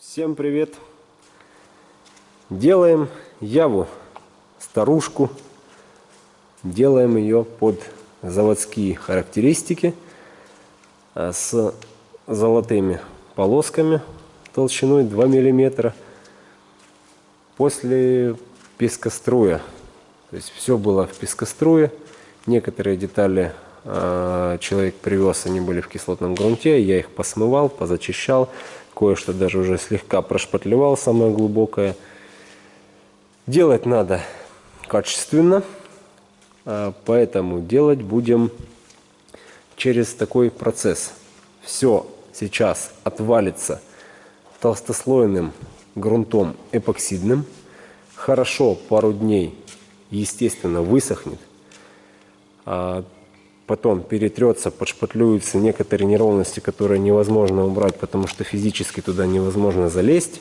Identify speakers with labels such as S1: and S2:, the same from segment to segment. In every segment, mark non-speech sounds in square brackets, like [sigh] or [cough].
S1: Всем привет! Делаем яву, старушку. Делаем ее под заводские характеристики а, с золотыми полосками толщиной 2 миллиметра. После пескоструя. То есть все было в пескоструе. Некоторые детали э, человек привез, они были в кислотном грунте. Я их посмывал, позачищал. Кое-что даже уже слегка прошпатлевал, самое глубокое. Делать надо качественно. Э, поэтому делать будем через такой процесс. Все сейчас отвалится толстослойным грунтом эпоксидным. Хорошо пару дней, естественно, высохнет. Потом перетрется, подшпатлюются некоторые неровности, которые невозможно убрать, потому что физически туда невозможно залезть.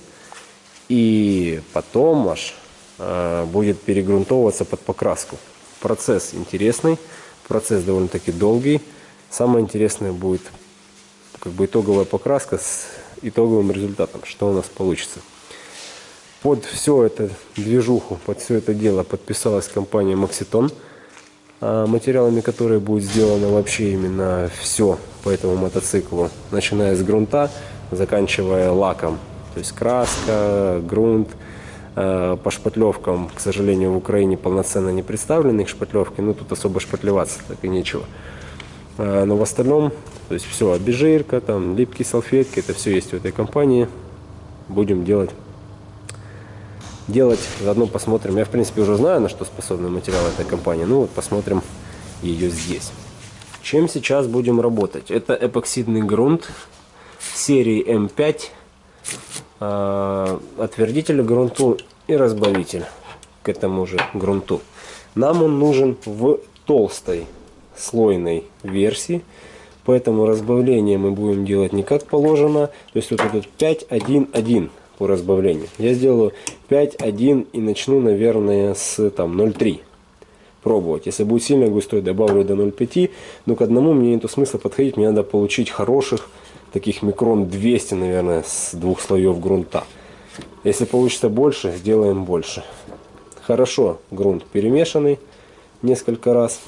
S1: И потом аж э, будет перегрунтовываться под покраску. Процесс интересный, процесс довольно-таки долгий. Самое интересное будет как бы итоговая покраска с итоговым результатом, что у нас получится. Под все это движуху, под все это дело подписалась компания а, материалами которой будет сделано вообще именно все по этому мотоциклу, начиная с грунта, заканчивая лаком. То есть краска, грунт, а, по шпатлевкам, к сожалению, в Украине полноценно не представлены их шпатлевки, но тут особо шпатлеваться так и нечего. А, но в остальном, то есть все, обезжирка, там, липкие салфетки, это все есть в этой компании. Будем делать делать. Заодно посмотрим. Я, в принципе, уже знаю, на что способны материалы этой компании. Ну, вот посмотрим ее здесь. Чем сейчас будем работать? Это эпоксидный грунт серии М5. Э, отвердитель грунту и разбавитель к этому же грунту. Нам он нужен в толстой слойной версии. Поэтому разбавление мы будем делать не как положено. То есть вот этот 5-1-1 по разбавлению. Я сделаю 5-1 и начну, наверное, с там 0,3 пробовать. Если будет сильно густой, добавлю до 0,5. Но к одному мне нету смысла подходить. Мне надо получить хороших, таких микрон 200, наверное, с двух слоев грунта. Если получится больше, сделаем больше. Хорошо, грунт перемешанный несколько раз.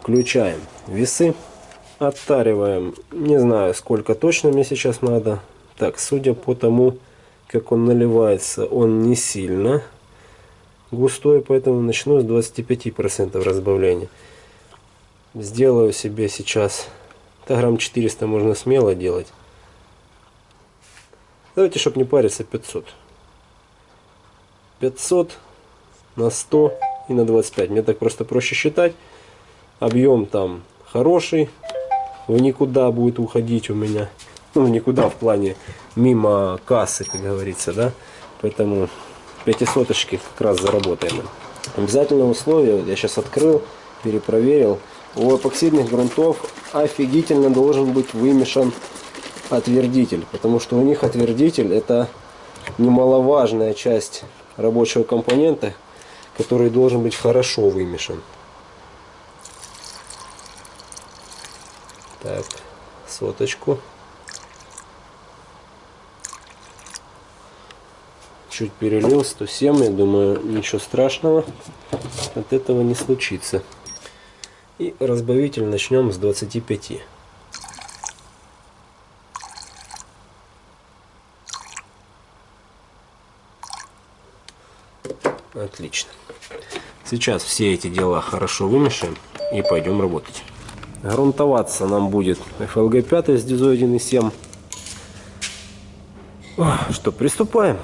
S1: Включаем весы. Оттариваем, не знаю сколько точно мне сейчас надо, так, судя по тому, как он наливается, он не сильно густой, поэтому начну с 25% разбавления. Сделаю себе сейчас, да, грамм 400 можно смело делать. Давайте, чтобы не париться, 500. 500 на 100 и на 25. Мне так просто проще считать. Объем там хороший, в никуда будет уходить у меня ну, никуда в плане мимо кассы, как говорится, да. Поэтому пятисоточки как раз заработаем. Обязательное условие, я сейчас открыл, перепроверил. У эпоксидных грунтов офигительно должен быть вымешан отвердитель, потому что у них отвердитель это немаловажная часть рабочего компонента, который должен быть хорошо вымешан. Так, соточку. Чуть перелил 107 я думаю ничего страшного. От этого не случится. И разбавитель начнем с 25 отлично. Сейчас все эти дела хорошо вымешаем и пойдем работать. Грунтоваться нам будет FLG 5 с дизой 1.7 что приступаем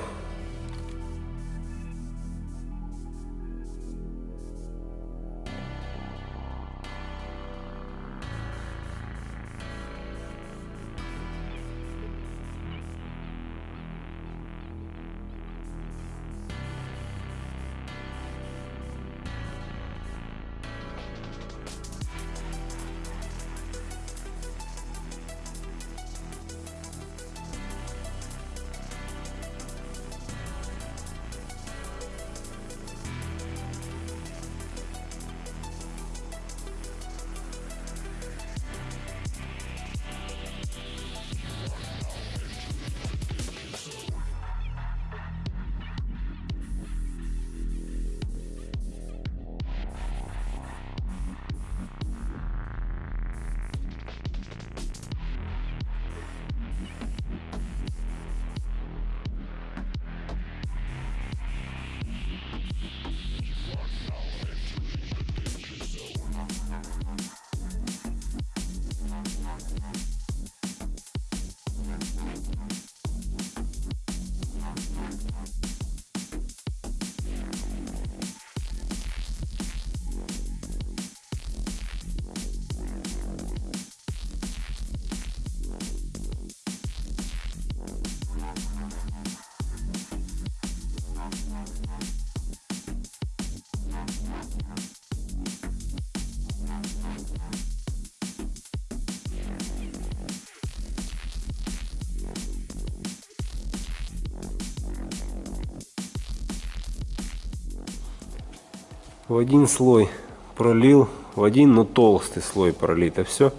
S1: в один слой пролил, в один, но толстый слой пролито все.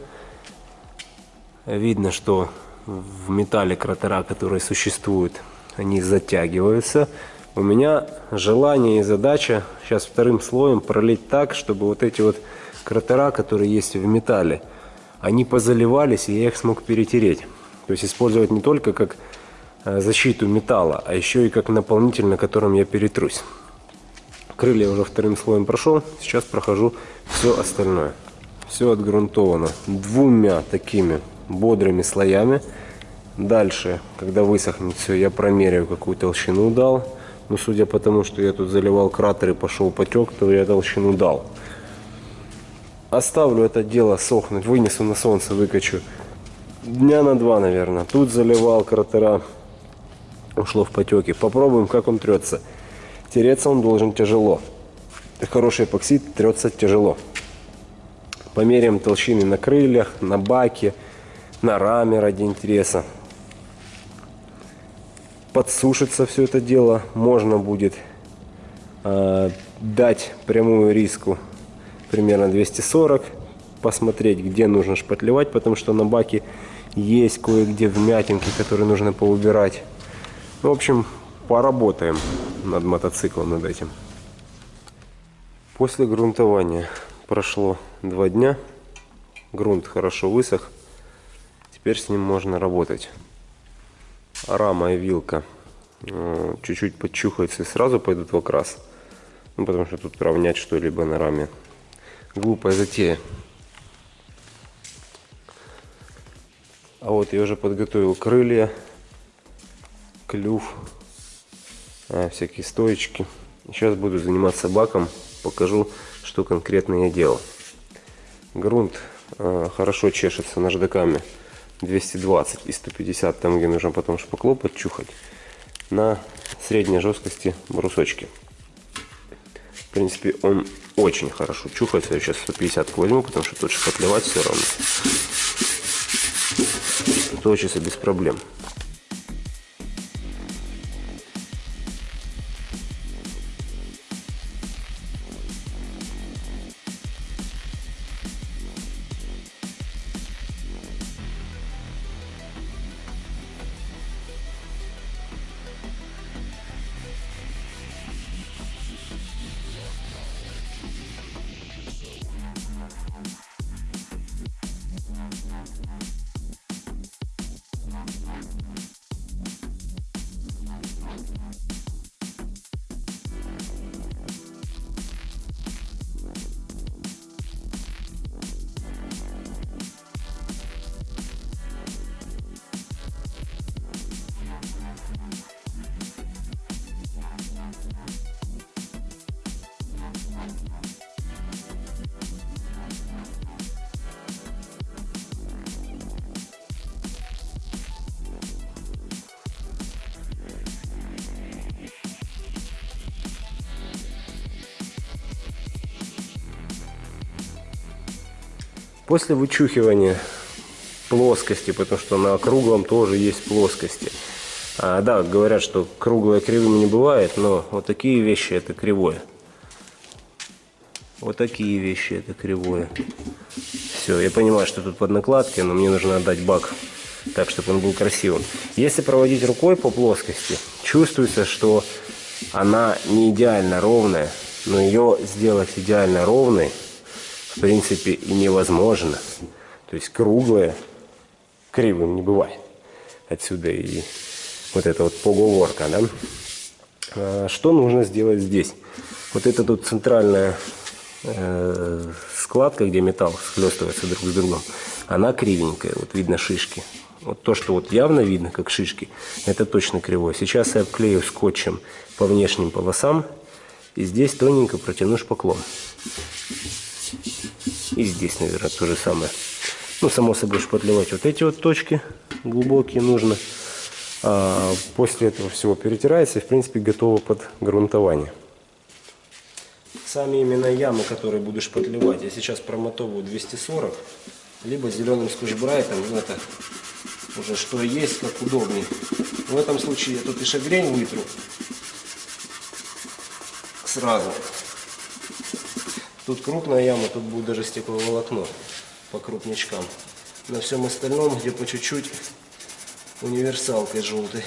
S1: Видно, что в металле кратера, которые существуют, они затягиваются. У меня желание и задача сейчас вторым слоем пролить так, чтобы вот эти вот кратера, которые есть в металле, они позаливались, и я их смог перетереть. То есть использовать не только как э, защиту металла, а еще и как наполнитель, на котором я перетрусь. Крылья уже вторым слоем прошел, сейчас прохожу все остальное. Все отгрунтовано двумя такими бодрыми слоями. Дальше, когда высохнет все, я промеряю, какую толщину дал. Но судя по тому, что я тут заливал кратер и пошел потек, то я толщину дал. Оставлю это дело сохнуть, вынесу на солнце, выкачу. Дня на два, наверное. Тут заливал кратера, ушло в потеки. Попробуем, как он трется. Тереться он должен тяжело. Хороший эпоксид трется тяжело. Померяем толщины на крыльях, на баке, на раме ради интереса. Подсушится все это дело. Можно будет э, дать прямую риску примерно 240. Посмотреть, где нужно шпатлевать, потому что на баке есть кое-где вмятинки, которые нужно поубирать. В общем, поработаем над мотоциклом, над этим. После грунтования прошло два дня. Грунт хорошо высох. Теперь с ним можно работать. Рама и вилка э, чуть-чуть подчухаются и сразу пойдут в окрас. Ну, потому что тут равнять что-либо на раме. Глупая затея. А вот я уже подготовил крылья, клюв, всякие стоечки. Сейчас буду заниматься баком, покажу, что конкретно я делал. Грунт а, хорошо чешется наждаками. 220 и 150, там где нужно потом шпакло подчухать, на средней жесткости брусочки. В принципе, он очень хорошо чухается. Я сейчас 150 возьму, потому что тут шпатлевать все равно. Точится без проблем. После вычухивания плоскости, потому что на круглом тоже есть плоскости. А, да, говорят, что круглое кривым не бывает, но вот такие вещи это кривое. Вот такие вещи это кривое. Все, я понимаю, что тут под накладки, но мне нужно отдать бак так, чтобы он был красивым. Если проводить рукой по плоскости, чувствуется, что она не идеально ровная, но ее сделать идеально ровной в принципе и невозможно. То есть круглое кривым не бывает. Отсюда и вот эта вот поговорка, да. А что нужно сделать здесь? Вот эта тут центральная э, складка, где металл схлестывается друг с другом, она кривенькая, вот видно шишки. Вот то, что вот явно видно, как шишки, это точно кривое. Сейчас я обклею скотчем по внешним полосам и здесь тоненько протяну шпаклом. И здесь, наверное, то же самое. Ну, само собой, шпатлевать вот эти вот точки глубокие нужно. А после этого всего перетирается и, в принципе, готово под грунтование. Сами именно ямы, которые буду шпатлевать, я сейчас промотовываю 240, либо зеленым скотч-брайтом, ну, это уже что есть, как удобнее. В этом случае я тут и шагрень вытру сразу. Тут крупная яма, тут будет даже стекловолокно по крупнячкам. На всем остальном, где по чуть-чуть, универсалкой желтой.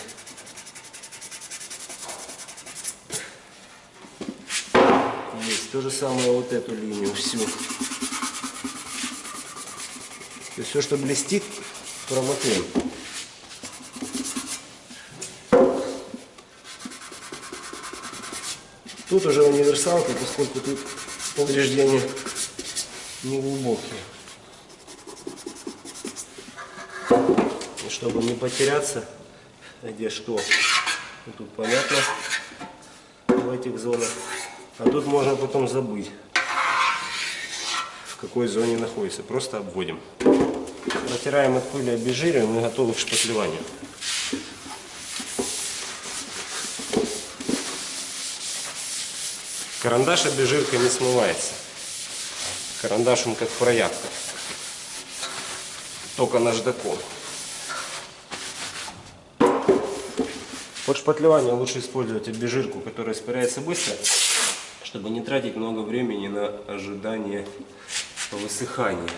S1: Есть то же самое вот эту линию всю. То есть все, что блестит, промотаем. Тут уже универсалка, поскольку тут повреждения не глубокие. И чтобы не потеряться, где что, ну, тут понятно в этих зонах. А тут можно потом забыть, в какой зоне находится. Просто обводим. Протираем от пыли, обезжириваем и готовы к шпатлеванию. Карандаш обезжирка не смывается. Карандаш он как проявка. Только наждаком. Под шпатлевание лучше использовать обезжирку, которая испаряется быстро, чтобы не тратить много времени на ожидание высыхания.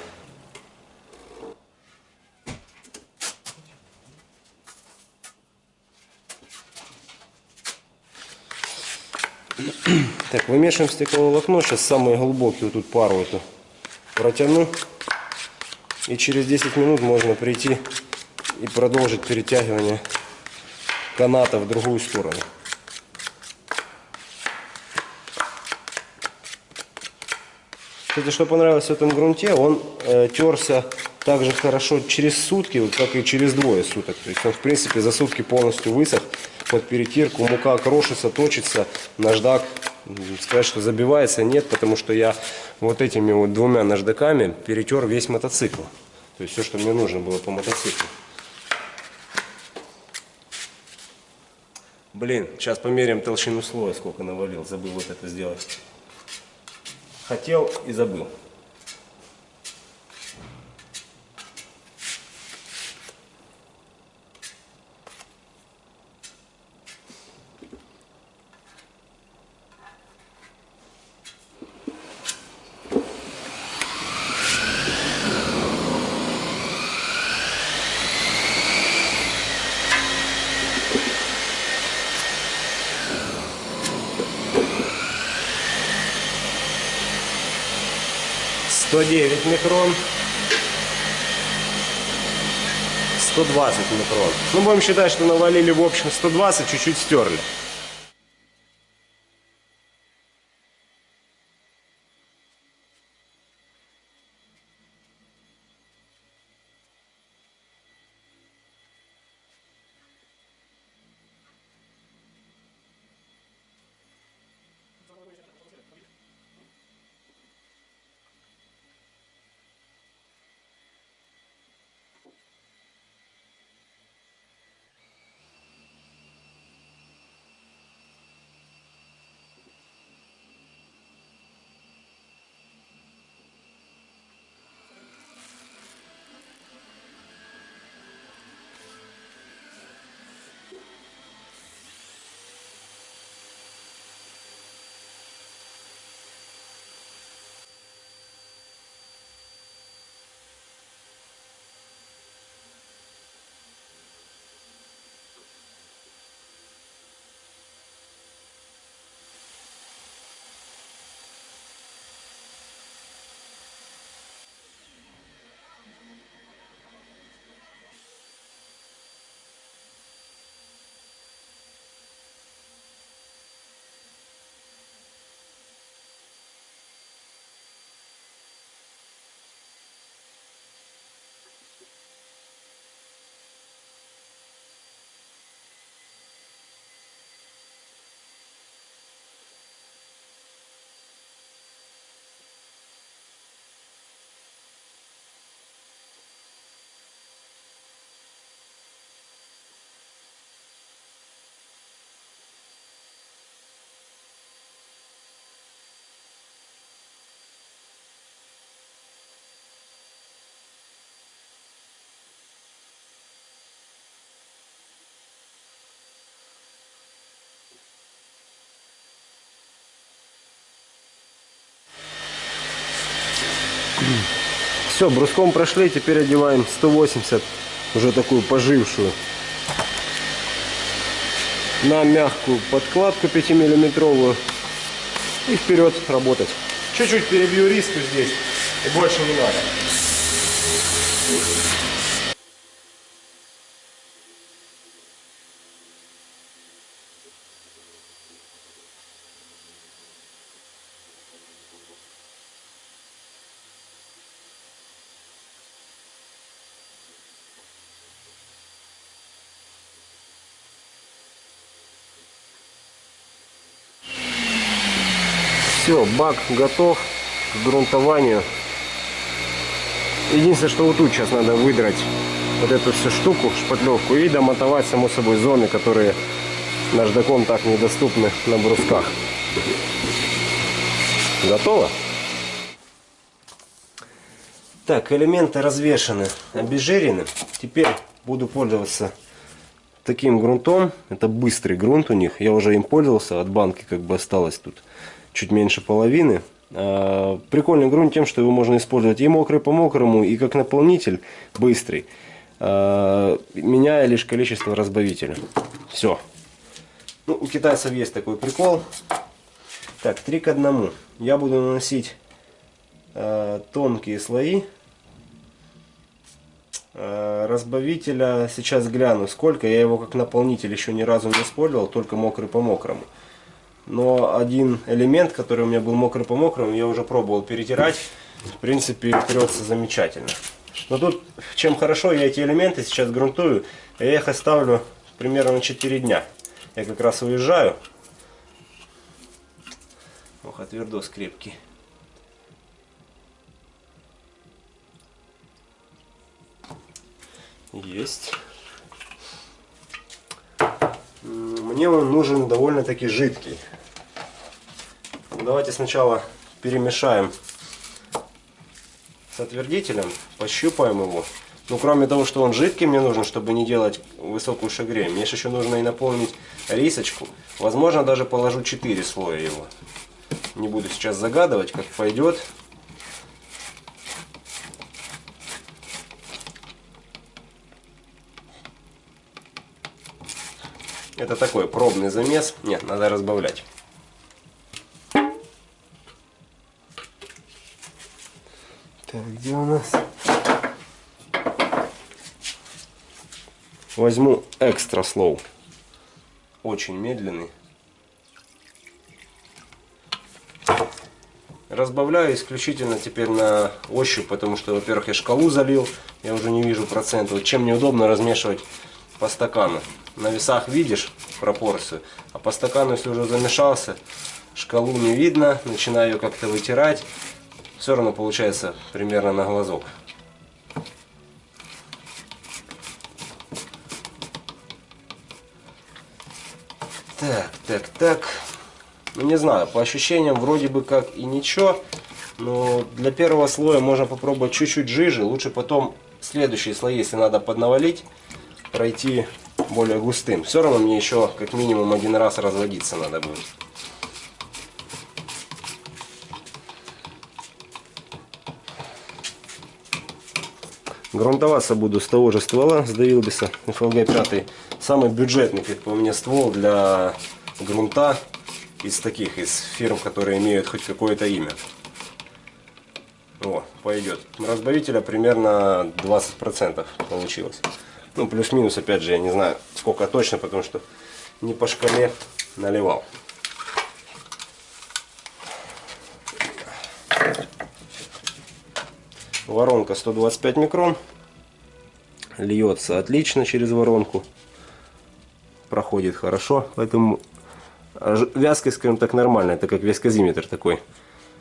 S1: Так, вымешиваем стекловолокно. Сейчас самые глубокие вот тут пару эту протяну. И через 10 минут можно прийти и продолжить перетягивание каната в другую сторону. Кстати, что понравилось в этом грунте, он э, терся так же хорошо через сутки, вот, как и через двое суток. То есть он, в принципе, за сутки полностью высох под перетирку. Мука крошится, точится, наждак сказать, что забивается, нет, потому что я вот этими вот двумя наждаками перетер весь мотоцикл. То есть все, что мне нужно было по мотоциклу. Блин, сейчас померяем толщину слоя, сколько навалил. Забыл вот это сделать. Хотел и забыл. Сто девять микрон. 120 микрон. Ну, будем считать, что навалили в общем 120, чуть-чуть стерли. [clears throat] Все, бруском прошли, теперь одеваем 180, уже такую пожившую, на мягкую подкладку 5 миллиметровую и вперед работать.
S2: Чуть-чуть перебью риску здесь, и больше не надо.
S1: Все, бак готов к грунтованию. Единственное, что вот тут сейчас надо выдрать вот эту всю штуку, шпатлевку, и домотовать, само собой, зоны, которые наждаком так недоступны на брусках. Готово? Так, элементы развешаны, обезжирены. Теперь буду пользоваться таким грунтом. Это быстрый грунт у них. Я уже им пользовался. От банки как бы осталось тут чуть меньше половины. А, прикольный грунт тем, что его можно использовать и мокрый по мокрому, и как наполнитель быстрый, а, меняя лишь количество разбавителя. Все. Ну, у китайцев есть такой прикол. Так, 3 к 1. Я буду наносить э, тонкие слои разбавителя. Сейчас гляну, сколько. Я его как наполнитель еще ни разу не использовал, только мокрый по мокрому но один элемент, который у меня был мокрый по мокрому, я уже пробовал перетирать. В принципе, трется замечательно. Но тут, чем хорошо, я эти элементы сейчас грунтую, я их оставлю примерно на 4 дня. Я как раз уезжаю. Ох, отвердос крепкий. Есть. Мне он нужен довольно-таки жидкий. Давайте сначала перемешаем с отвердителем, пощупаем его. Ну, кроме того, что он жидкий, мне нужен, чтобы не делать высокую шагрею. Мне еще нужно и наполнить рисочку. Возможно, даже положу 4 слоя его. Не буду сейчас загадывать, как пойдет. Это такой пробный замес. Нет, надо разбавлять. Так, где у нас? Возьму экстра слоу. Очень медленный. Разбавляю исключительно теперь на ощупь, потому что, во-первых, я шкалу залил, я уже не вижу процент. Вот чем неудобно размешивать по стакану. На весах видишь пропорцию, а по стакану, если уже замешался, шкалу не видно, начинаю ее как-то вытирать все равно получается примерно на глазок. Так, так, так. Ну не знаю, по ощущениям вроде бы как и ничего. Но для первого слоя можно попробовать чуть-чуть жиже. Лучше потом следующие слои, если надо поднавалить, пройти более густым. Все равно мне еще как минимум один раз разводиться надо будет. Грунтоваться буду с того же ствола, с Давилбиса FLG 5. Самый бюджетный, как по мне, ствол для грунта из таких, из фирм, которые имеют хоть какое-то имя. О, пойдет. Разбавителя примерно 20% получилось. Ну, плюс-минус, опять же, я не знаю, сколько точно, потому что не по шкале наливал. Воронка 125 микрон. Льется отлично через воронку. Проходит хорошо. Поэтому вязкость, скажем так, нормальная. Это как вязкозиметр такой.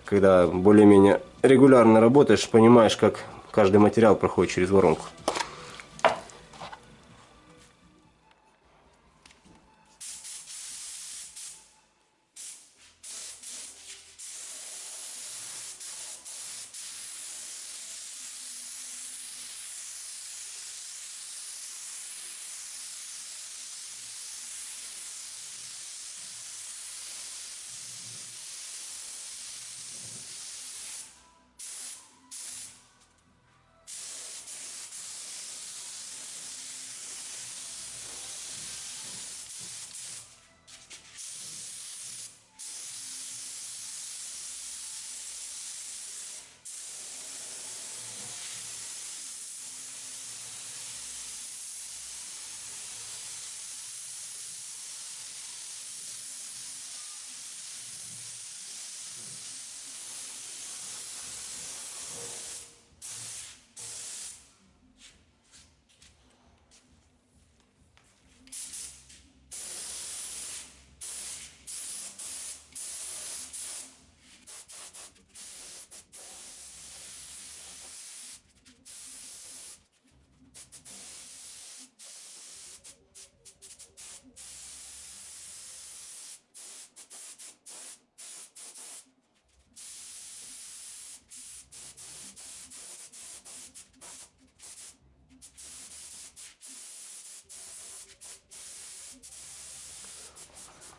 S1: Когда более-менее регулярно работаешь, понимаешь, как каждый материал проходит через воронку.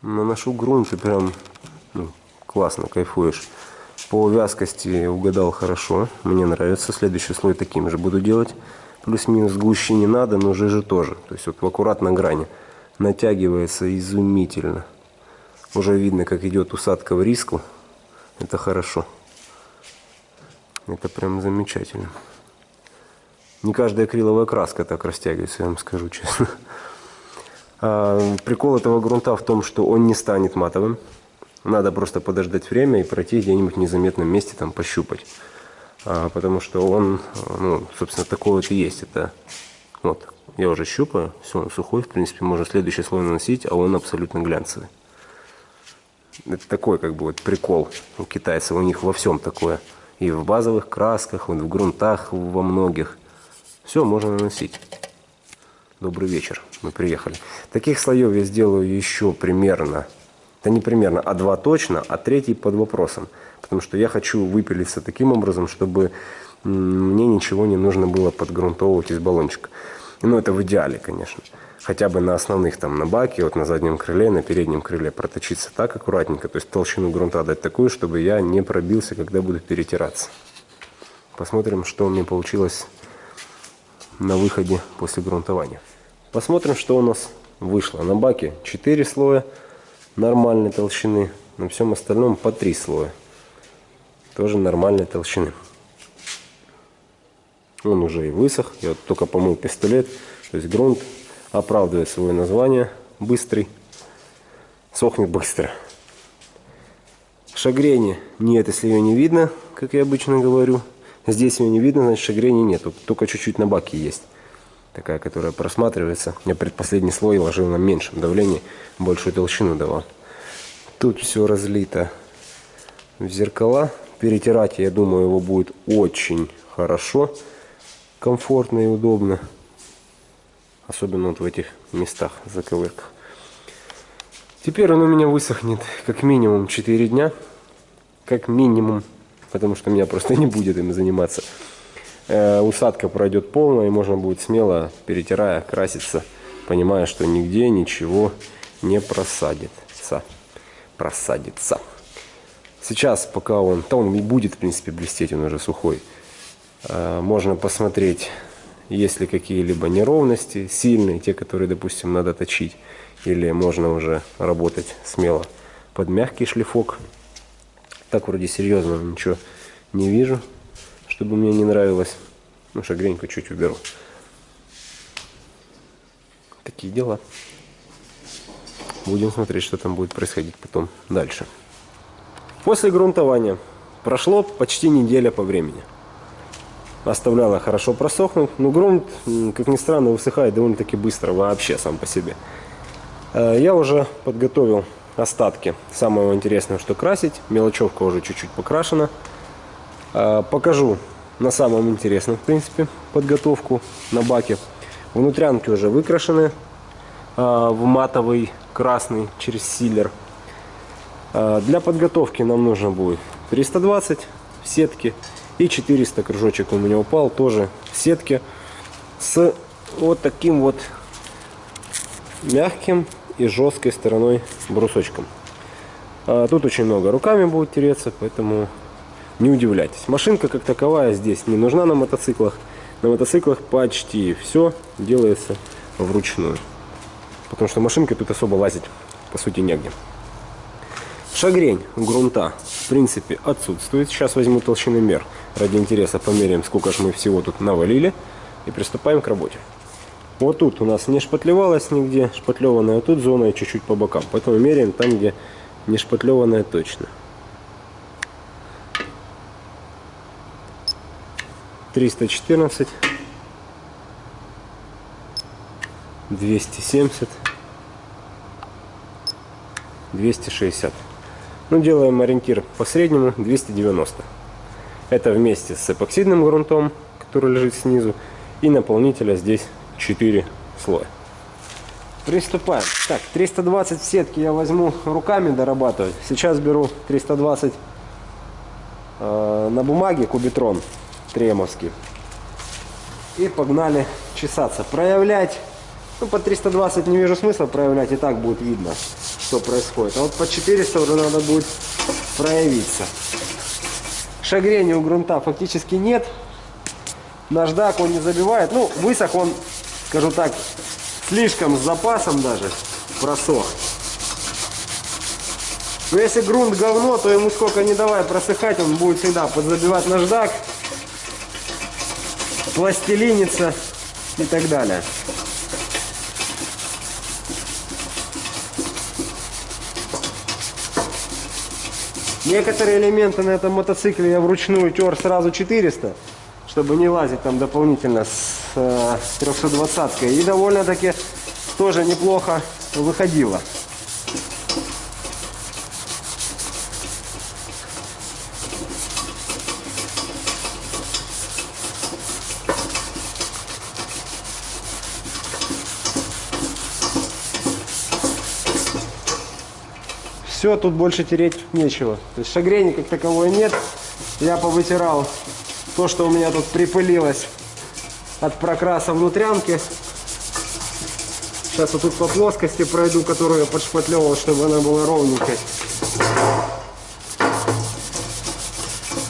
S1: Наношу грунт и прям ну, классно, кайфуешь. По вязкости угадал хорошо, мне нравится. Следующий слой таким же буду делать. Плюс-минус гуще не надо, но жиже тоже. То есть вот в аккуратной грани. Натягивается изумительно. Уже видно, как идет усадка в риску. Это хорошо. Это прям замечательно. Не каждая акриловая краска так растягивается, я вам скажу честно. А, прикол этого грунта в том, что он не станет матовым. Надо просто подождать время и пройти где-нибудь в незаметном месте, там пощупать. А, потому что он, ну, собственно, такой вот и есть. Это вот, я уже щупаю, все, он сухой, в принципе, можно следующий слой наносить, а он абсолютно глянцевый. Это такой, как бы, вот прикол у китайцев, у них во всем такое. И в базовых красках, вот в грунтах во многих. Все, можно наносить. Добрый вечер, мы приехали. Таких слоев я сделаю еще примерно да не примерно, а два точно, а третий под вопросом. Потому что я хочу выпилиться таким образом, чтобы мне ничего не нужно было подгрунтовывать из баллончика. Ну, это в идеале, конечно. Хотя бы на основных, там, на баке, вот на заднем крыле, на переднем крыле проточиться так аккуратненько. То есть толщину грунта дать такую, чтобы я не пробился, когда буду перетираться. Посмотрим, что у меня получилось на выходе после грунтования. Посмотрим, что у нас вышло. На баке 4 слоя нормальной толщины. На всем остальном по три слоя. Тоже нормальной толщины. Он уже и высох. Я вот только помыл пистолет. То есть грунт оправдывает свое название. Быстрый. Сохнет быстро. Шагрени нет, если ее не видно, как я обычно говорю. Здесь ее не видно, значит шагрени нет. Только чуть-чуть на баке есть такая, которая просматривается. Я предпоследний слой ложил на меньшем давлении, большую толщину давал. Тут все разлито в зеркала. Перетирать, я думаю, его будет очень хорошо, комфортно и удобно. Особенно вот в этих местах, заковырках. Теперь он у меня высохнет как минимум 4 дня. Как минимум. Потому что меня просто [laughs] не будет им заниматься. Э, усадка пройдет полная, и можно будет смело, перетирая, краситься, понимая, что нигде ничего не просадится. Просадится. Сейчас, пока он, то он будет, в принципе, блестеть, он уже сухой, э, можно посмотреть, есть ли какие-либо неровности сильные, те, которые, допустим, надо точить, или можно уже работать смело под мягкий шлифок. Так вроде серьезно ничего не вижу чтобы мне не нравилось. Ну, шагреньку чуть уберу. Такие дела. Будем смотреть, что там будет происходить потом дальше. После грунтования прошло почти неделя по времени. Оставляла хорошо просохнуть. Но грунт, как ни странно, высыхает довольно-таки быстро вообще сам по себе. Э, я уже подготовил остатки. Самого интересного, что красить. Мелочевка уже чуть-чуть покрашена. Э, покажу на самом интересном, в принципе, подготовку на баке. Внутрянки уже выкрашены а, в матовый красный через силер. А, для подготовки нам нужно будет 320 в сетке и 400 кружочек у меня упал тоже в сетке с вот таким вот мягким и жесткой стороной брусочком. Тут очень много руками будет тереться, поэтому не удивляйтесь. Машинка как таковая здесь не нужна на мотоциклах. На мотоциклах почти все делается вручную. Потому что машинка тут особо лазить по сути негде. Шагрень грунта в принципе отсутствует. Сейчас возьму толщины мер. Ради интереса померяем, сколько же мы всего тут навалили. И приступаем к работе. Вот тут у нас не шпатлевалось нигде, шпатлеванная тут зона и чуть-чуть по бокам. Поэтому меряем там, где не шпатлеванная точно. 314 270 260 ну делаем ориентир по среднему 290 это вместе с эпоксидным грунтом который лежит снизу и наполнителя здесь 4 слоя. Приступаем. Так 320 в сетке я возьму руками дорабатывать. Сейчас беру 320 э, на бумаге кубитрон тремовский. И погнали чесаться. Проявлять Ну, по 320 не вижу смысла проявлять, и так будет видно, что происходит. А вот по 400 уже надо будет проявиться. Шагрения у грунта фактически нет. Наждак он не забивает. Ну, высох он, скажу так, слишком с запасом даже просох. Но если грунт говно, то ему сколько не давай просыхать, он будет всегда подзабивать наждак, пластилиниться и так далее. Некоторые элементы на этом мотоцикле я вручную тер сразу 400, чтобы не лазить там дополнительно с э, 320 И довольно-таки тоже неплохо выходило. Все, тут больше тереть нечего. То есть шагрени как таковой нет. Я повытирал то, что у меня тут припылилось от прокраса внутрянки. Сейчас вот тут по плоскости пройду, которую я подшпатлевал, чтобы она была ровненькой.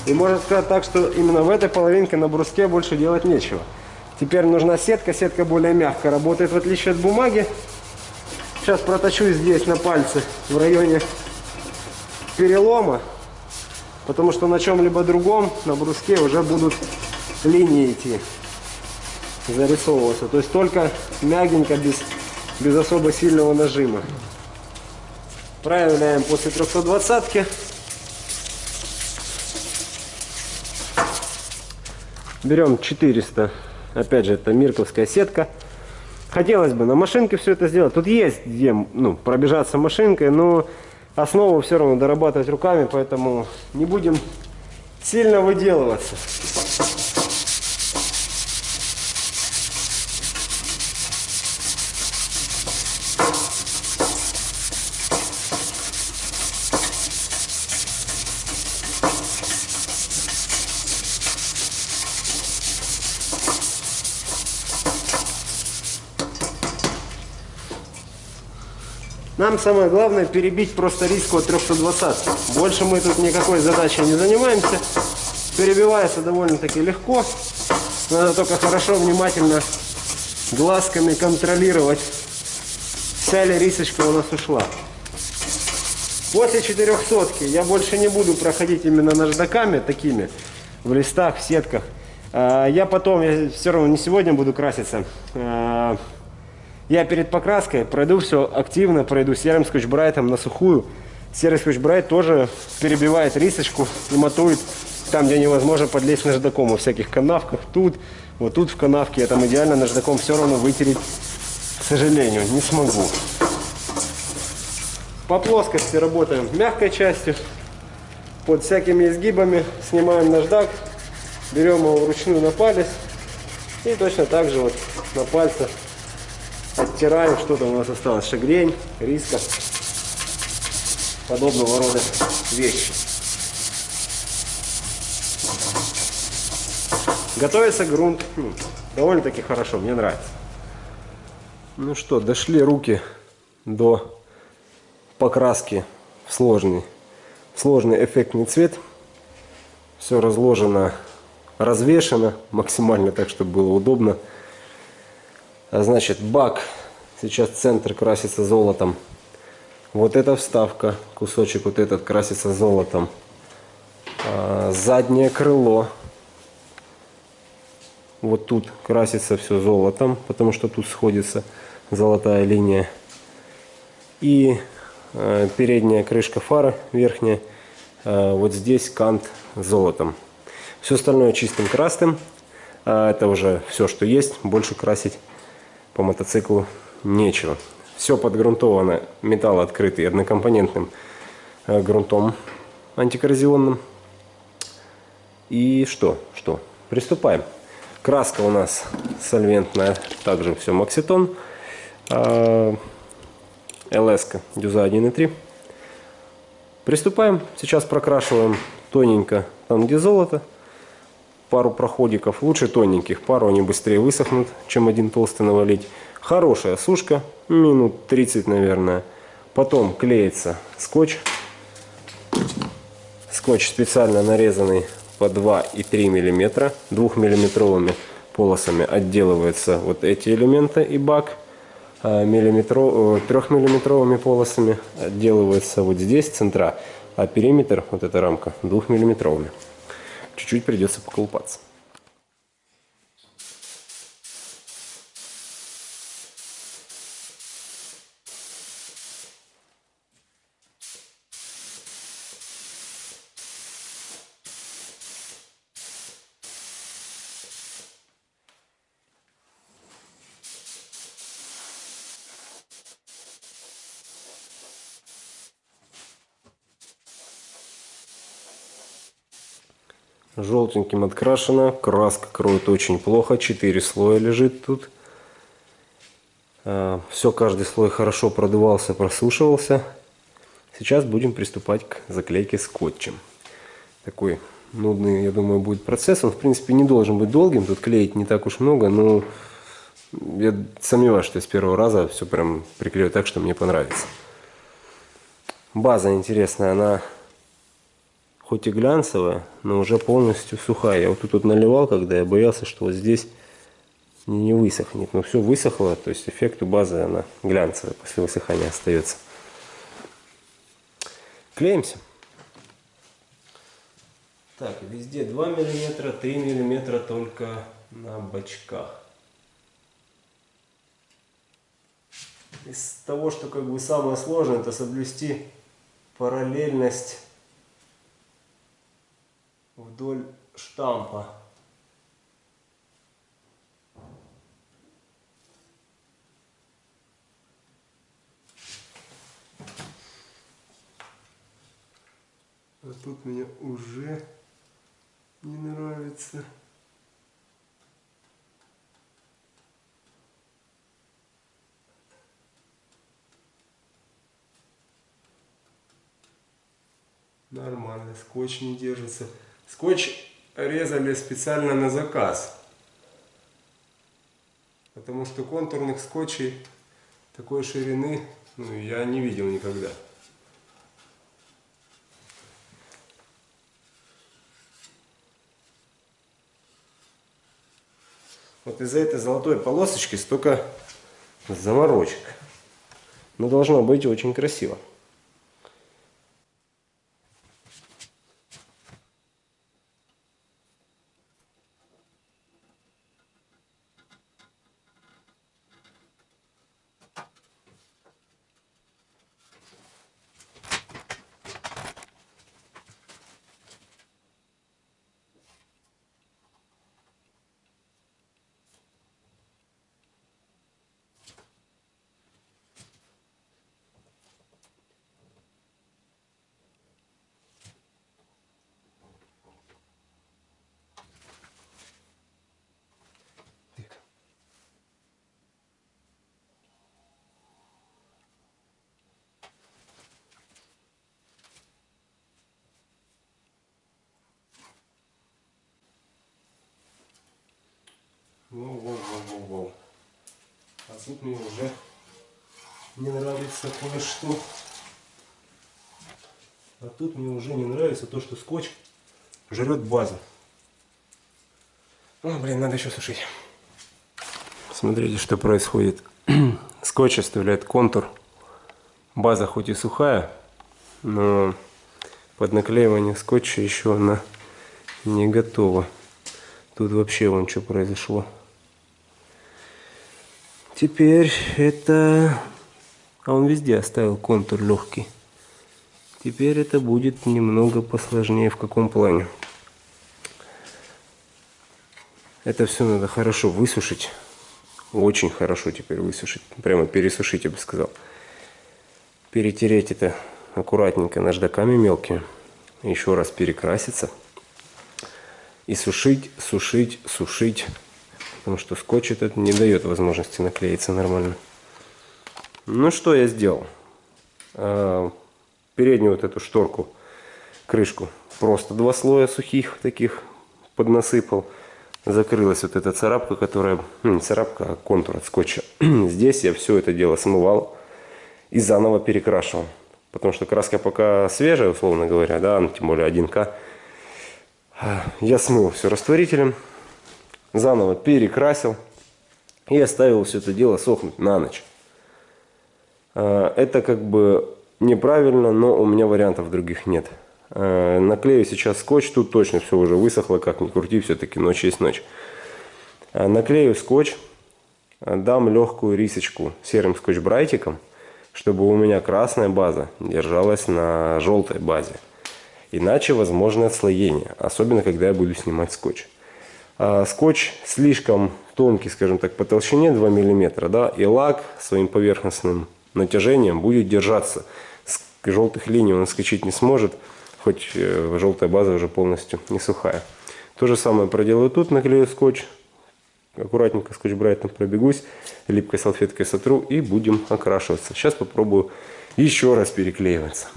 S1: И можно сказать так, что именно в этой половинке на бруске больше делать нечего. Теперь нужна сетка. Сетка более мягко работает, в отличие от бумаги. Сейчас проточу здесь на пальце в районе перелома, потому что на чем-либо другом, на бруске уже будут линии идти, зарисовываться. То есть только мягенько, без, без особо сильного нажима. Проявляем после 320 -ки. Берем 400, опять же это мирковская сетка. Хотелось бы на машинке все это сделать. Тут есть где ну, пробежаться машинкой, но основу все равно дорабатывать руками, поэтому не будем сильно выделываться. Нам самое главное перебить просто риску от 320. Больше мы тут никакой задачей не занимаемся. Перебивается довольно-таки легко. Надо только хорошо, внимательно глазками контролировать, вся ли рисочка у нас ушла. После 400 я больше не буду проходить именно наждаками такими в листах, в сетках. А, я потом, я все равно не сегодня буду краситься, а, я перед покраской пройду все активно, пройду серым скотч-брайтом на сухую. Серый скотч-брайт тоже перебивает рисочку и матует там, где невозможно подлезть наждаком. Во всяких канавках, тут, вот тут в канавке. Я там идеально наждаком все равно вытереть, к сожалению, не смогу. По плоскости работаем мягкой частью. Под всякими изгибами снимаем наждак, берем его вручную на палец. И точно так же вот на пальце оттираем, что-то у нас осталось, шагрень, риска, подобного рода вещи. Готовится грунт ну, довольно-таки хорошо, мне нравится. Ну что, дошли руки до покраски в сложный, в сложный эффектный цвет. Все разложено, развешено максимально так, чтобы было удобно. А, значит, бак. Сейчас центр красится золотом. Вот эта вставка, кусочек вот этот красится золотом. А, заднее крыло. Вот тут красится все золотом, потому что тут сходится золотая линия. И э, передняя крышка фары, верхняя, вот здесь кант золотом. Все остальное чистым красным. Это уже все, что есть. Больше красить по мотоциклу нечего. Все подгрунтовано, металл открытый однокомпонентным э, грунтом антикоррозионным. И что? Что? Приступаем. Краска у нас сольвентная, также все Макситон. Э, ЛС дюза 1.3. Приступаем. Сейчас прокрашиваем тоненько там, где золото пару проходиков, лучше тоненьких, пару они быстрее высохнут, чем один толстый навалить. Хорошая сушка, минут 30, наверное. Потом клеится скотч. Скотч специально нарезанный по 2 и 3 миллиметра. Двухмиллиметровыми полосами отделываются вот эти элементы и бак. А миллиметров, трехмиллиметровыми полосами отделывается вот здесь центра, а периметр, вот эта рамка, двухмиллиметровыми. Чуть-чуть придется поколупаться. Желтеньким открашено. Краска кроет очень плохо. Четыре слоя лежит тут. А, Все, каждый слой хорошо продувался, просушивался. Сейчас будем приступать к заклейке скотчем. Такой нудный, я думаю, будет процесс. Он, в принципе, не должен быть долгим. Тут клеить не так уж много, но я сомневаюсь, что с первого раза все прям приклею так, что мне понравится. База интересная, она хоть и глянцевая, но уже полностью сухая. Я вот тут вот наливал, когда я боялся, что вот здесь не высохнет. Но все высохло, то есть эффект у базы она глянцевая, после высыхания остается. Клеимся. Так, везде 2 миллиметра, 3 миллиметра только на бочках. Из того, что как бы самое сложное, это соблюсти параллельность вдоль штампа. А тут мне уже не нравится. Нормально, скотч не держится. Скотч резали специально на заказ. Потому что контурных скотчей такой ширины ну, я не видел никогда. Вот из-за этой золотой полосочки столько заморочек. Но должно быть очень красиво. Воу-воу-воу-воу. А тут мне уже не нравится кое-что. А тут мне уже не нравится то, что скотч жрет базу. О, блин, надо еще сушить. Смотрите, что происходит. [clears throat] Скотч оставляет контур. База хоть и сухая, но под наклеивание скотча еще она не готова. Тут вообще вон что произошло. Теперь это... А он везде оставил контур легкий. Теперь это будет немного посложнее. В каком плане? Это все надо хорошо высушить. Очень хорошо теперь высушить. Прямо пересушить, я бы сказал. Перетереть это аккуратненько наждаками мелкими. Еще раз перекраситься. И сушить, сушить, сушить потому что скотч этот не дает возможности наклеиться нормально. Ну что я сделал? А, переднюю вот эту шторку, крышку, просто два слоя сухих таких поднасыпал. закрылась вот эта царапка, которая, ну, не царапка, а контур от скотча. [clears throat] Здесь я все это дело смывал и заново перекрашивал. Потому что краска пока свежая, условно говоря, да, ну, тем более 1К. Я смыл все растворителем, заново перекрасил и оставил все это дело сохнуть на ночь. А, это как бы неправильно, но у меня вариантов других нет. А, наклею сейчас скотч, тут точно все уже высохло, как ни крути, все-таки ночь есть ночь. А, наклею скотч, дам легкую рисочку серым скотч-брайтиком – чтобы у меня красная база держалась на желтой базе. Иначе возможно отслоение, особенно когда я буду снимать скотч. А скотч слишком тонкий, скажем так, по толщине 2 мм, да, и лак своим поверхностным натяжением будет держаться. С желтых линий он скачать не сможет, хоть э, желтая база уже полностью не сухая. То же самое проделаю тут, наклею скотч, аккуратненько скотч-брайтом пробегусь, липкой салфеткой сотру и будем окрашиваться. Сейчас попробую еще раз переклеиваться.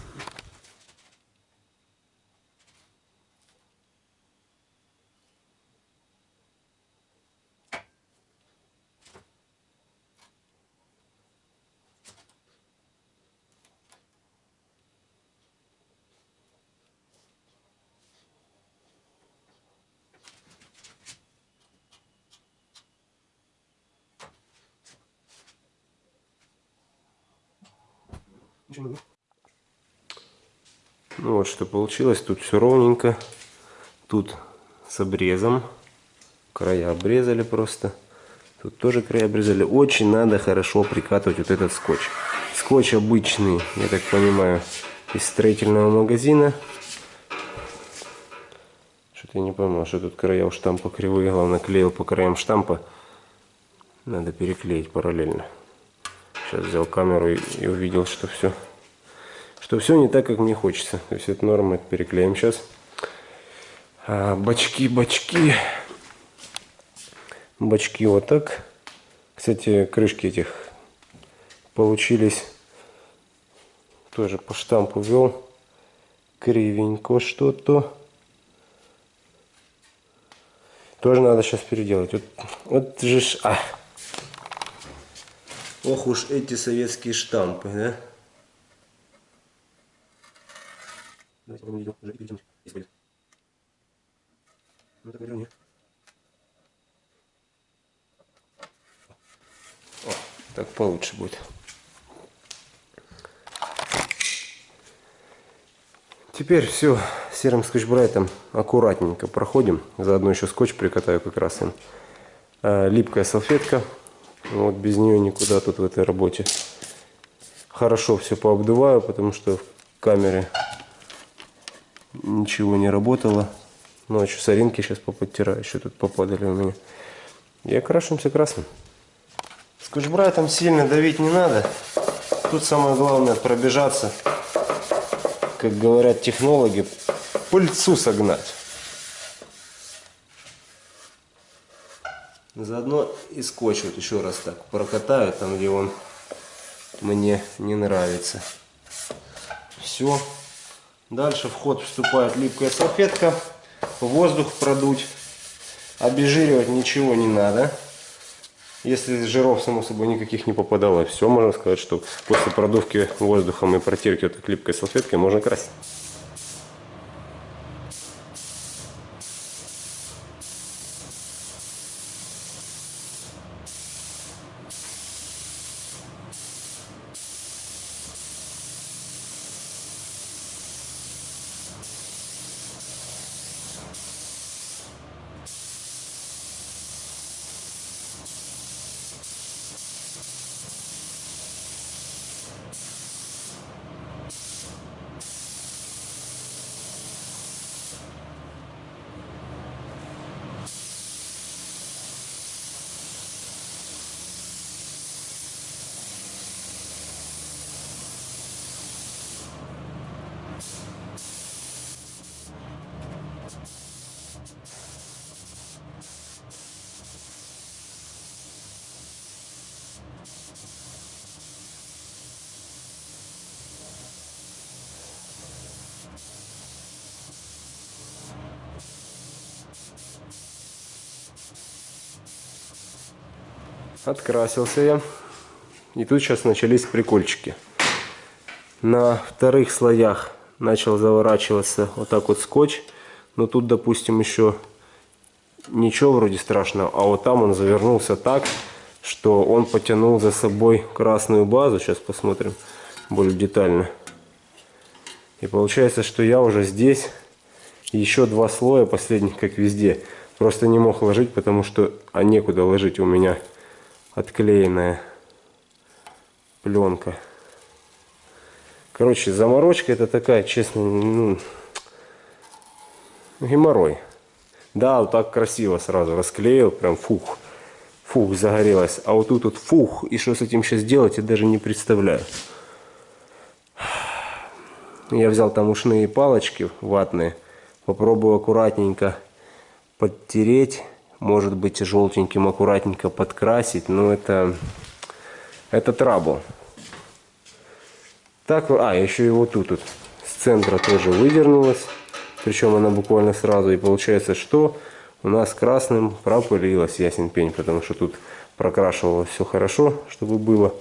S1: Ну вот что получилось. Тут все ровненько. Тут с обрезом. Края обрезали просто. Тут тоже края обрезали. Очень надо хорошо прикатывать вот этот скотч. Скотч обычный, я так понимаю, из строительного магазина. Что-то я не пойму, что тут края у штампа кривые. Главное, клеил по краям штампа. Надо переклеить параллельно. Сейчас взял камеру и, и увидел, что все, что все не так, как мне хочется. То есть это норма, это переклеим сейчас. А, бачки, бачки. Бачки вот так. Кстати, крышки этих получились. Тоже по штампу вел. Кривенько что-то. Тоже надо сейчас переделать. Вот, вот же ж... А. Ох уж эти советские штампы, да? Давайте будем видео уже перейдем, если будет. Ну так верни. О, так получше будет. Теперь все серым скотч-брайтом аккуратненько проходим. Заодно еще скотч прикатаю как раз им. А, липкая салфетка вот без нее никуда тут в этой работе. Хорошо все пообдуваю, потому что в камере ничего не работало. Ночью соринки сейчас поподтираю, еще тут попадали у меня. И окрашиваемся красным. Скотч-брайтом сильно давить не надо. Тут самое главное пробежаться, как говорят технологи, пыльцу согнать. Заодно и скотч вот еще раз так прокатаю, там где он мне не нравится. Все. Дальше в ход вступает липкая салфетка. Воздух продуть. Обезжиривать ничего не надо. Если жиров, само собой, никаких не попадало, все, можно сказать, что после продувки воздухом и протирки вот этой липкой салфеткой можно красить. Открасился я. И тут сейчас начались прикольчики. На вторых слоях начал заворачиваться вот так вот скотч. Но тут, допустим, еще ничего вроде страшного. А вот там он завернулся так, что он потянул за собой красную базу. Сейчас посмотрим более детально. И получается, что я уже здесь еще два слоя последних, как везде. Просто не мог ложить, потому что а некуда ложить у меня отклеенная пленка. Короче, заморочка это такая, честно, ну, геморрой. Да, вот так красиво сразу расклеил, прям фух, фух, загорелось. А вот тут вот фух, и что с этим сейчас делать, я даже не представляю. Я взял там ушные палочки ватные, попробую аккуратненько подтереть, может быть желтеньким аккуратненько подкрасить, но это, это трабл. Так, а, еще и вот тут вот с центра тоже выдернулась. Причем она буквально сразу. И получается, что у нас красным пропылилась ясен пень, потому что тут прокрашивалось все хорошо, чтобы было.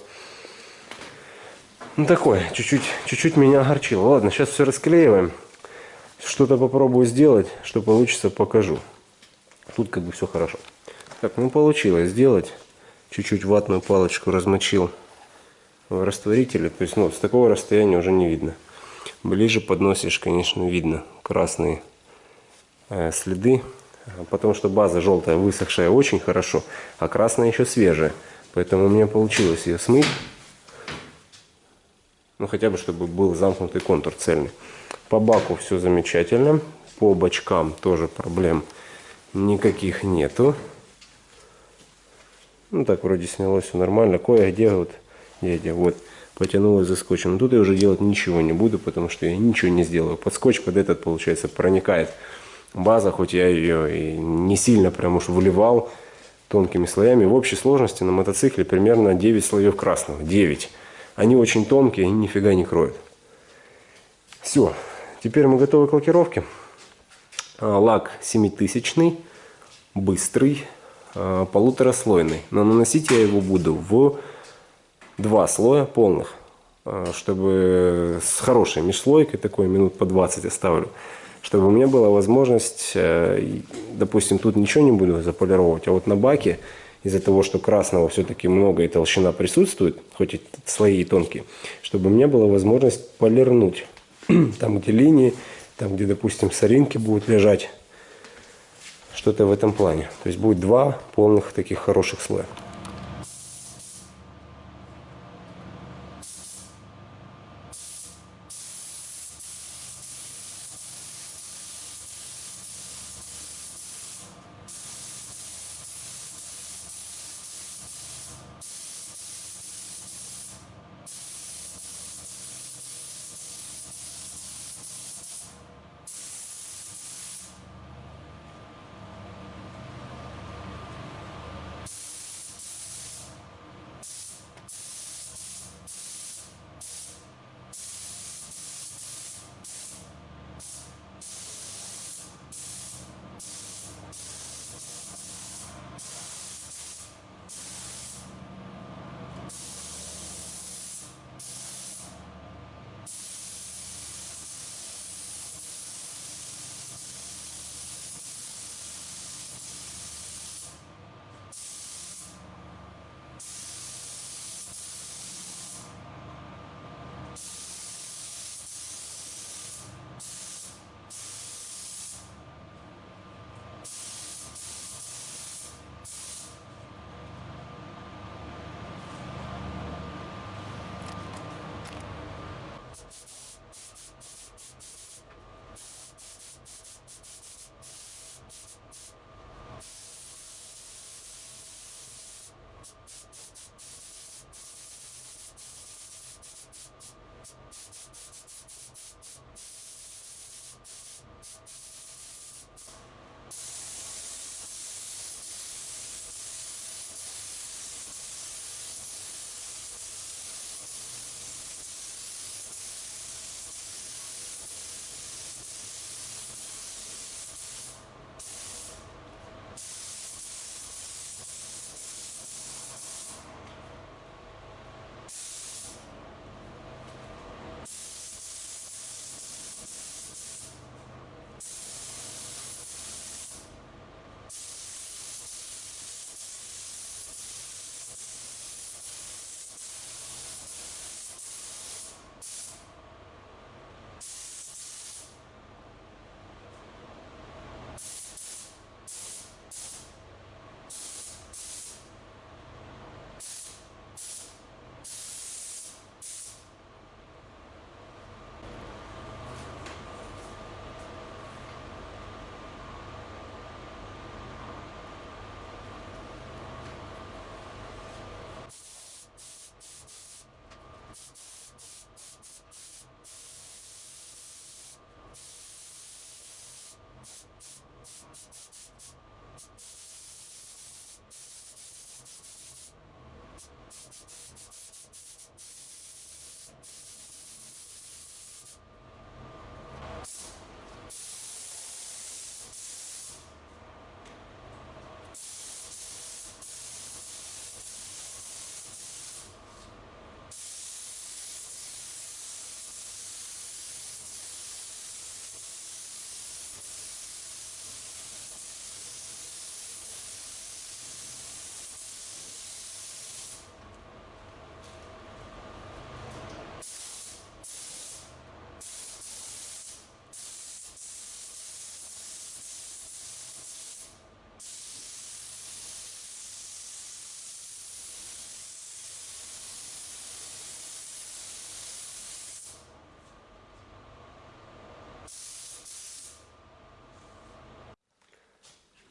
S1: Ну такое, чуть-чуть чуть-чуть меня огорчило. Ладно, сейчас все расклеиваем. Что-то попробую сделать, что получится, покажу. Тут как бы все хорошо. Так, ну получилось сделать. Чуть-чуть ватную палочку размочил в растворителе. То есть, ну, с такого расстояния уже не видно. Ближе подносишь, конечно, видно красные э, следы. Потому что база желтая, высохшая очень хорошо, а красная еще свежая. Поэтому у меня получилось ее смыть. Ну, хотя бы, чтобы был замкнутый контур цельный. По баку все замечательно. По бочкам тоже проблем никаких нету. Ну, так вроде снялось все нормально. Кое-где вот, дядя, вот, потянулось за скотчем. Но тут я уже делать ничего не буду, потому что я ничего не сделаю. Под скотч, под этот, получается, проникает база, хоть я ее и не сильно прям уж выливал тонкими слоями. В общей сложности на мотоцикле примерно 9 слоев красного. 9. Они очень тонкие, они нифига не кроют. Все. Теперь мы готовы к лакировке. А, лак 7000 быстрый, а, полутораслойный. Но наносить я его буду в два слоя полных, а, чтобы с хорошей межслойкой, такой минут по 20 оставлю, чтобы у меня была возможность, э, допустим, тут ничего не буду заполировать, а вот на баке из-за того, что красного все-таки много и толщина присутствует, хоть и слои тонкие, чтобы у меня была возможность полирнуть [clears throat] там, где линии, там, где, допустим, соринки будут лежать, что-то в этом плане. То есть будет два полных таких хороших слоя.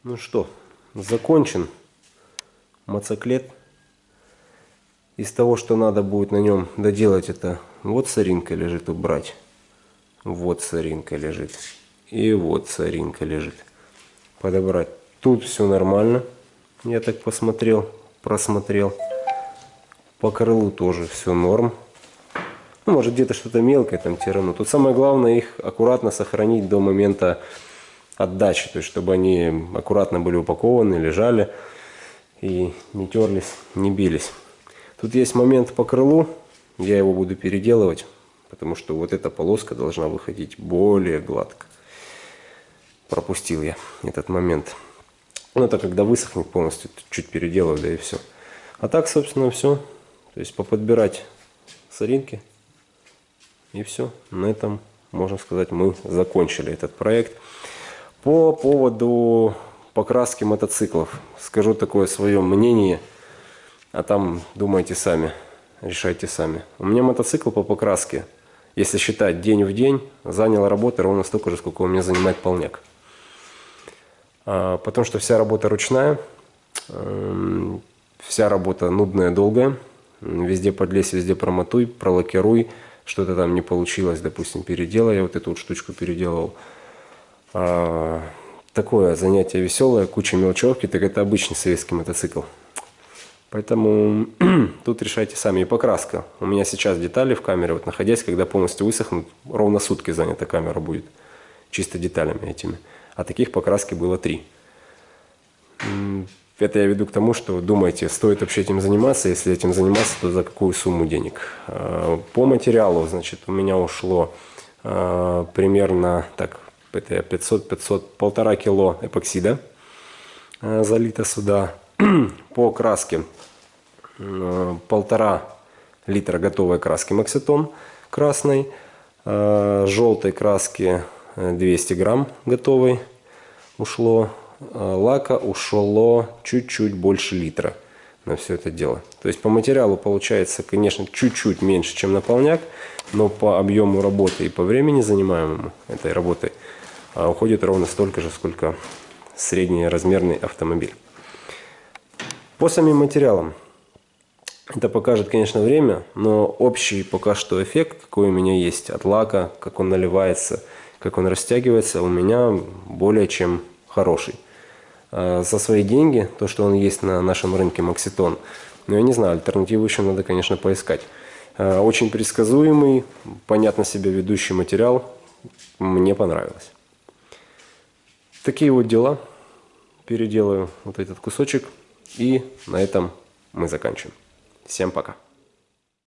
S1: Ну что, закончен моциклет. Из того, что надо будет на нем доделать, это вот соринка лежит убрать. Вот соринка лежит. И вот соринка лежит. Подобрать. Тут все нормально. Я так посмотрел, просмотрел. По крылу тоже все норм. Ну, может где-то что-то мелкое там тирану. Тут самое главное их аккуратно сохранить до момента отдачи. То есть, чтобы они аккуратно были упакованы, лежали и не терлись, не бились. Тут есть момент по крылу. Я его буду переделывать, потому что вот эта полоска должна выходить более гладко. Пропустил я этот момент. Ну, это когда высохнет полностью, чуть переделаю, да и все. А так, собственно, все. То есть поподбирать соринки. И все. На этом, можно сказать, мы закончили этот проект. По поводу покраски мотоциклов. Скажу такое свое мнение. А там думайте сами. Решайте сами. У меня мотоцикл по покраске, если считать день в день, занял работы ровно столько же, сколько у меня занимает полняк. А, потому что вся работа ручная, эм, вся работа нудная, долгая. Везде подлезь, везде промотуй, пролакируй. Что-то там не получилось, допустим, переделай. Я вот эту вот штучку переделал. А, такое занятие веселое, куча мелочевки, так это обычный советский мотоцикл. Поэтому [clears throat] тут решайте сами. И покраска. У меня сейчас детали в камере, вот находясь, когда полностью высохнут, ровно сутки занята камера будет. Чисто деталями этими. А таких покраски было три. Это я веду к тому, что думаете, стоит вообще этим заниматься. Если этим заниматься, то за какую сумму денег? А, по материалу, значит, у меня ушло а, примерно, так, это 500-500, полтора кило эпоксида а, залито сюда. [clears throat] По краске полтора литра готовой краски Макситон красной, желтой краски 200 грамм готовой ушло, лака ушло чуть-чуть больше литра на все это дело. То есть по материалу получается, конечно, чуть-чуть меньше, чем наполняк, но по объему работы и по времени занимаемому этой работой уходит ровно столько же, сколько среднеразмерный автомобиль. По самим материалам. Это покажет, конечно, время, но общий пока что эффект, какой у меня есть от лака, как он наливается, как он растягивается, у меня более чем хороший. А, за свои деньги, то, что он есть на нашем рынке Макситон, но я не знаю, альтернативу еще надо, конечно, поискать. А, очень предсказуемый, понятно себя ведущий материал, мне понравилось. Такие вот дела. Переделаю вот этот кусочек. И на этом мы заканчиваем. Всем пока.